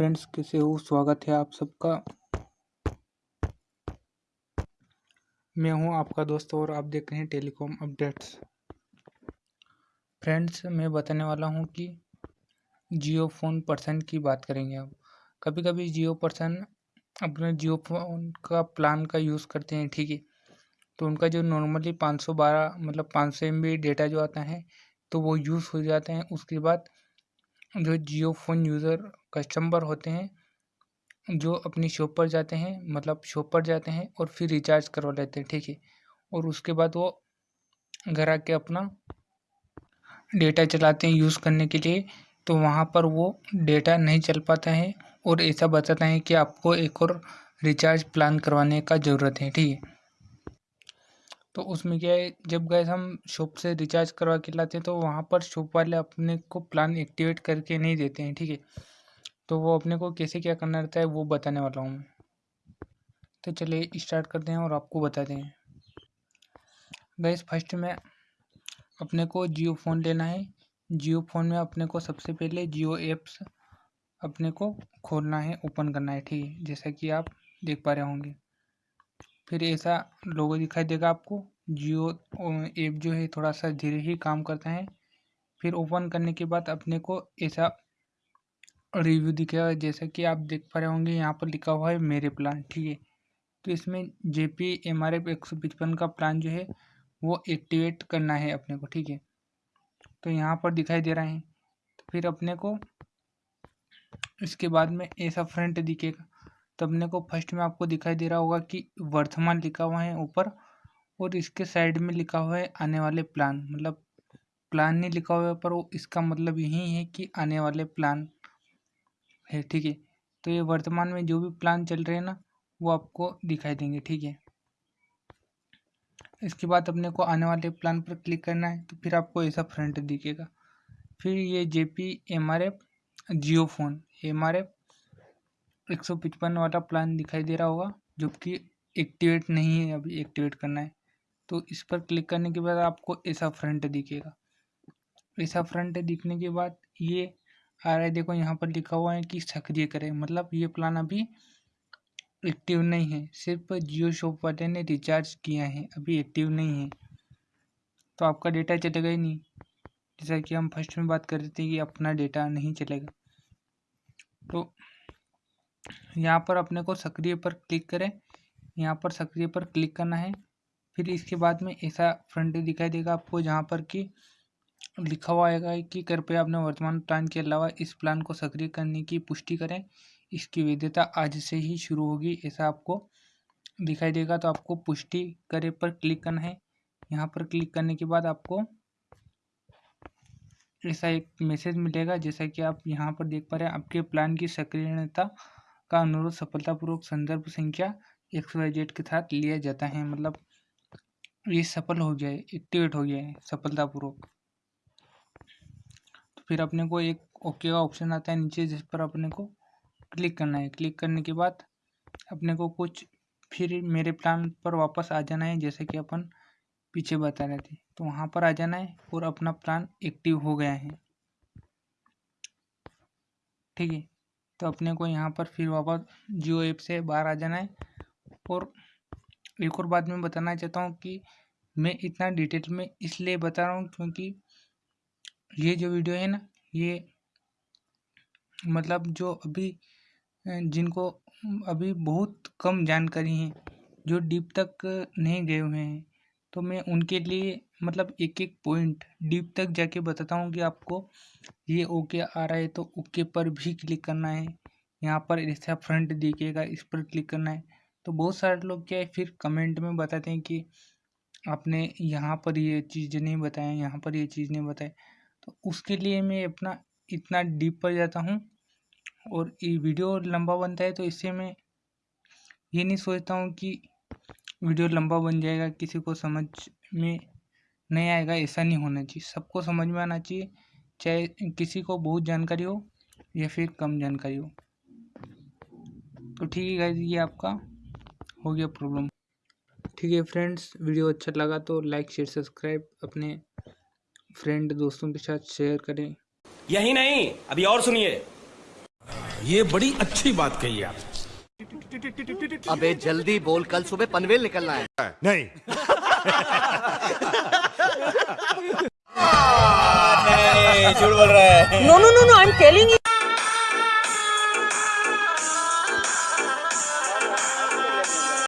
Friends कैसे हो? स्वागत है आप सबका। मैं हूँ आपका दोस्त और आप देख रहे हैं टेलीकॉम अपडेट्स। फ्रेंड्स मैं बताने वाला हूँ कि जियो फ़ोन पर्सन की बात करेंगे अब कभी कभी जियो पर्सन अपने जियो फ़ोन का प्लान का यूज़ करते हैं, ठीक है? तो उनका जो नॉर्मली 512 मतलब पाँच सौ एम डेटा जो आता है तो वो यूज़ हो जाते हैं। उसके बाद जो जियो फ़ोन यूज़र कस्टमर होते हैं, जो अपनी शॉप पर जाते हैं मतलब शॉप पर जाते हैं और फिर रिचार्ज करवा लेते हैं, ठीक है? और उसके बाद वो घर आके अपना डेटा चलाते हैं यूज़ करने के लिए तो वहाँ पर वो डेटा नहीं चल पाता है और ऐसा बताता है कि आपको एक और रिचार्ज प्लान करवाने का ज़रूरत है, ठीक है? तो उसमें क्या है, जब गए हम शॉप से रिचार्ज करवा के लाते हैं तो वहाँ पर शॉप वाले अपने को प्लान एक्टिवेट करके नहीं देते हैं, ठीक है? तो वो अपने को कैसे क्या करना रहता है, वो बताने वाला हूँ तो चलिए स्टार्ट करते हैं और आपको बताते हैं। गैस फ़र्स्ट में अपने को जियो फ़ोन लेना है। जियो फ़ोन में अपने को सबसे पहले जियो एप्स अपने को खोलना है, ओपन करना है, ठीक है? जैसा कि आप देख पा रहे होंगे। फिर ऐसा लोगो दिखाई देगा आपको। जियो ऐप जो है थोड़ा सा धीरे ही काम करता है। फिर ओपन करने के बाद अपने को ऐसा रिव्यू दिखेगा जैसा कि आप देख पा रहे होंगे, यहाँ पर लिखा हुआ है, मेरे प्लान ठीक है। तो इसमें J P M R F एक सौ पचपन का प्लान जो है, वो एक्टिवेट करना है अपने को, ठीक है। तो यहाँ पर दिखाई दे रहा है। तो फिर अपने को इसके बाद में ऐसा फ्रंट दिखेगा। तो अपने को फ़र्स्ट में आपको दिखाई दे रहा होगा कि वर्तमान लिखा हुआ है ऊपर और इसके साइड में लिखा हुआ है आने वाले प्लान। मतलब प्लान नहीं लिखा हुआ है पर वो इसका मतलब यही है कि आने वाले प्लान है, ठीक है? तो ये वर्तमान में जो भी प्लान चल रहे हैं ना, वो आपको दिखाई देंगे, ठीक है? इसके बाद अपने को आने वाले प्लान पर क्लिक करना है तो फिर आपको ऐसा फ्रंट दिखेगा। फिर ये J P M R F Jio phone M R F एक सौ पचपन वाला प्लान दिखाई दे रहा होगा जो कि एक्टिवेट नहीं है, अभी एक्टिवेट करना है। तो इस पर क्लिक करने के बाद आपको ऐसा फ्रंट दिखेगा। ऐसा फ्रंट दिखने के बाद ये आ रहा है, देखो यहाँ पर लिखा हुआ है कि सक्रिय करें। मतलब ये प्लान अभी एक्टिव नहीं है, सिर्फ़ जियो शॉप वाले ने रिचार्ज किया है, अभी एक्टिव नहीं है। तो आपका डेटा चलेगा ही नहीं। जैसा कि हम फ़र्स्ट में बात कर रहे थे कि अपना डेटा नहीं चलेगा। तो यहाँ पर अपने को सक्रिय पर क्लिक करें। यहाँ पर सक्रिय पर क्लिक करना है। फिर इसके बाद में ऐसा फ्रंट दिखाई देगा आपको, जहाँ पर कि लिखा हुआ आएगा कि कृपया अपने वर्तमान प्लान के अलावा इस प्लान को सक्रिय करने की पुष्टि करें। इसकी वैधता आज से ही शुरू होगी, ऐसा आपको दिखाई देगा। तो आपको पुष्टि करे पर क्लिक करना है। यहाँ पर क्लिक करने के बाद आपको ऐसा एक मैसेज मिलेगा, जैसा कि आप यहाँ पर देख पा रहे हैं। आपके प्लान की सक्रियता का अनुरोध सफलतापूर्वक संदर्भ संख्या एक्स वाई जेड के साथ लिया जाता है। मतलब ये सफल हो है एक्टिवेट हो है सफलतापूर्वक। तो फिर अपने को एक ओके का ऑप्शन आता है नीचे, जिस पर अपने को क्लिक करना है। क्लिक करने के बाद अपने को कुछ फिर मेरे प्लान पर वापस आ जाना है, जैसे कि अपन पीछे बता रहे थे। तो वहाँ पर आ जाना है और अपना प्लान एक्टिव हो गया है। ठीक है? तो अपने को यहाँ पर फिर वापस जियो ऐप से बाहर आ जाना है। और एक और बात मैं बताना चाहता हूँ कि मैं इतना डिटेल में इसलिए बता रहा हूँ क्योंकि ये जो वीडियो है ना, ये मतलब जो अभी जिनको अभी बहुत कम जानकारी है, जो डीप तक नहीं गए हुए हैं। तो मैं उनके लिए मतलब एक एक पॉइंट डीप तक जाके बताता हूँ कि आपको ये ओके आ रहा है तो ओके पर भी क्लिक करना है। यहाँ पर ऐसा फ्रंट दिखेगा इस पर क्लिक करना है। तो बहुत सारे लोग क्या है, फिर कमेंट में बताते हैं कि आपने यहाँ पर ये चीज़ नहीं बताया, यहाँ पर ये चीज़ नहीं बताया। तो उसके लिए मैं अपना इतना डीप पर जाता हूँ और ये वीडियो लंबा बनता है तो इससे मैं ये नहीं सोचता हूँ कि वीडियो लंबा बन जाएगा किसी को समझ में नहीं आएगा ऐसा नहीं होना चाहिए। सबको समझ में आना चाहिए चाहे किसी को बहुत जानकारी हो या फिर कम जानकारी हो। तो ठीक है ये आपका हो गया प्रॉब्लम ठीक है फ्रेंड्स वीडियो अच्छा लगा तो लाइक शेयर सब्सक्राइब अपने फ्रेंड दोस्तों के साथ शेयर करें। यही नहीं अभी और सुनिए। ये बड़ी अच्छी बात कही आप। अबे जल्दी बोल कल सुबह पनवेल निकलना है। नहीं। No no no no I am you.